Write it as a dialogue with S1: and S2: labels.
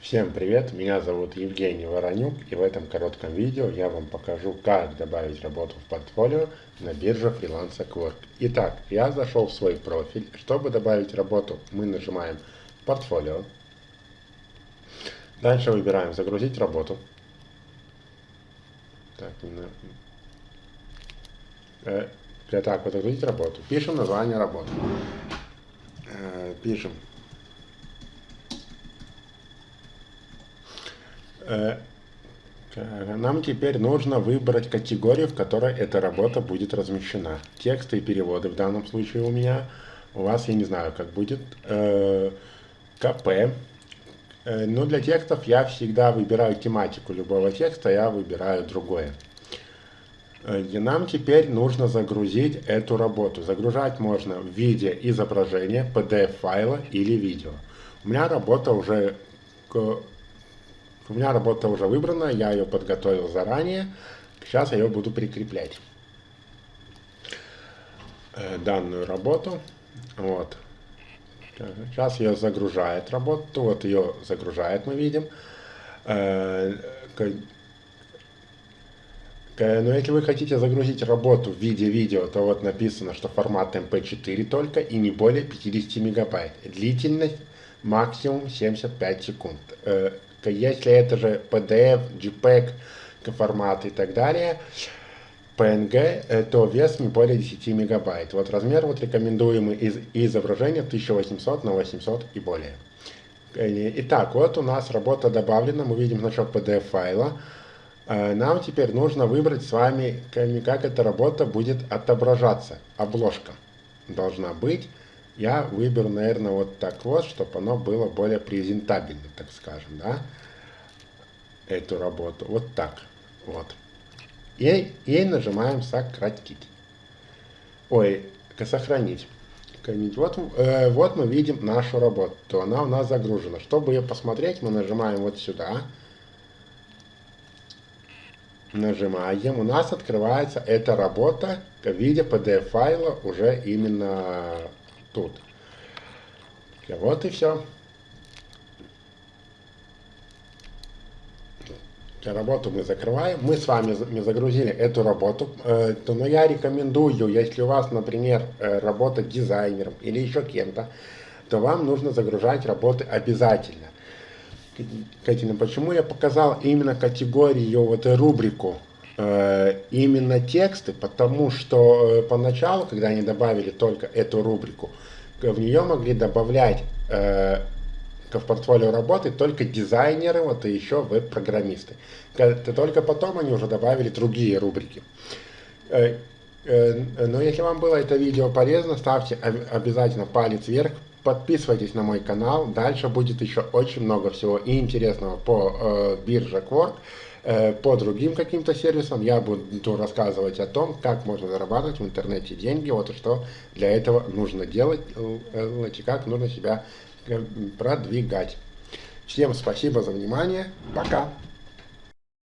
S1: Всем привет, меня зовут Евгений Воронюк и в этом коротком видео я вам покажу, как добавить работу в портфолио на бирже Freelancer Quark. Итак, я зашел в свой профиль. Чтобы добавить работу, мы нажимаем «Портфолио». Дальше выбираем «Загрузить работу». Так, э, для так вот загрузить работу. Пишем название работы. Э, пишем нам теперь нужно выбрать категорию, в которой эта работа будет размещена. Тексты и переводы в данном случае у меня. У вас, я не знаю, как будет. Э, КП. Э, но для текстов я всегда выбираю тематику любого текста, я выбираю другое. И нам теперь нужно загрузить эту работу. Загружать можно в виде изображения, PDF-файла или видео. У меня работа уже у меня работа уже выбрана, я ее подготовил заранее. Сейчас я ее буду прикреплять. Э, данную работу. Вот. Сейчас ее загружает работу. Вот ее загружает, мы видим. Э, но если вы хотите загрузить работу в виде видео, то вот написано, что формат MP4 только и не более 50 мегабайт. Длительность максимум 75 секунд. Э, если это же PDF, JPEG формат и так далее, PNG, то вес не более 10 мегабайт. Вот размер вот рекомендуемый из изображения 1800 на 800 и более. Итак, вот у нас работа добавлена, мы видим значок PDF файла. Э, нам теперь нужно выбрать с вами, как эта работа будет отображаться. Обложка должна быть. Я выберу, наверное, вот так вот, чтобы оно было более презентабельно, так скажем, да, эту работу. Вот так, вот. И, и нажимаем сократить. Ой, сохранить. Вот, э, вот мы видим нашу работу. Она у нас загружена. Чтобы ее посмотреть, мы нажимаем вот сюда. Нажимаем. У нас открывается эта работа в виде PDF-файла уже именно тут. Вот и все. Работу мы закрываем. Мы с вами загрузили эту работу. Э, но я рекомендую, если у вас, например, э, работа дизайнером или еще кем-то, то вам нужно загружать работы обязательно. Катина, почему я показал именно категорию, вот эту рубрику, именно тексты? Потому что поначалу, когда они добавили только эту рубрику, в нее могли добавлять э, в портфолио работы только дизайнеры, вот и еще веб-программисты. Только потом они уже добавили другие рубрики. Э, э, но если вам было это видео полезно, ставьте обязательно палец вверх, подписывайтесь на мой канал, дальше будет еще очень много всего и интересного по э, бирже Quark. Э, по другим каким-то сервисам я буду рассказывать о том, как можно зарабатывать в интернете деньги, вот что для этого нужно делать, э, и как нужно себя э, продвигать. Всем спасибо за внимание. Пока.